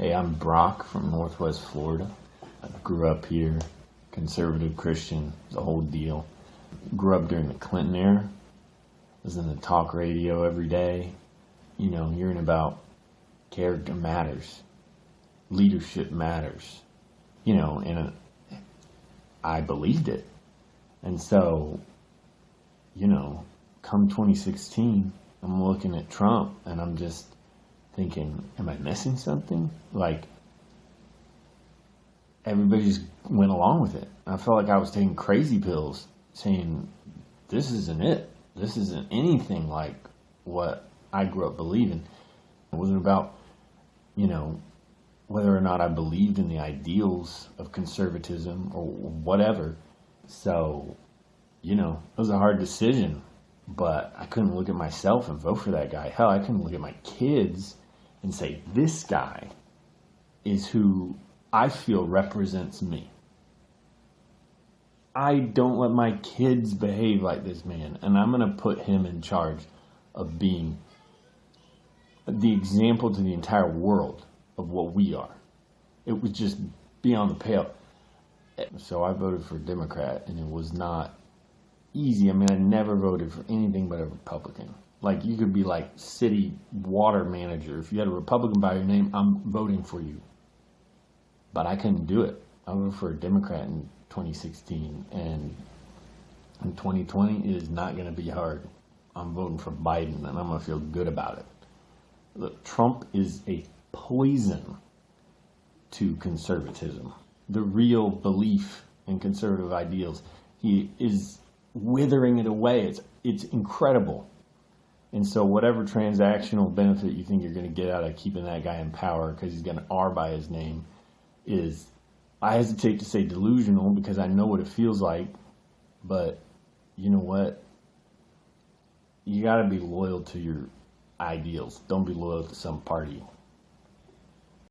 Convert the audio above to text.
Hey, I'm Brock from Northwest Florida. I grew up here, conservative Christian, the whole deal. Grew up during the Clinton era. Was in the talk radio every day. You know, hearing about character matters, leadership matters. You know, and uh, I believed it. And so, you know, come 2016, I'm looking at Trump and I'm just thinking, am I missing something? Like, everybody just went along with it. I felt like I was taking crazy pills, saying, this isn't it. This isn't anything like what I grew up believing. It wasn't about, you know, whether or not I believed in the ideals of conservatism or whatever. So, you know, it was a hard decision, but I couldn't look at myself and vote for that guy. Hell, I couldn't look at my kids and say, this guy is who I feel represents me. I don't let my kids behave like this man, and I'm going to put him in charge of being the example to the entire world of what we are. It was just beyond the pale. So I voted for Democrat, and it was not easy. I mean, I never voted for anything but a Republican. Like, you could be like city water manager. If you had a Republican by your name, I'm voting for you. But I couldn't do it. I voted for a Democrat in 2016, and in 2020, it is not going to be hard. I'm voting for Biden, and I'm going to feel good about it. Look, Trump is a poison to conservatism. The real belief in conservative ideals. He is withering it away. It's, it's incredible. And so whatever transactional benefit you think you're going to get out of keeping that guy in power because he's got an R by his name is, I hesitate to say delusional because I know what it feels like, but you know what? You got to be loyal to your ideals. Don't be loyal to some party.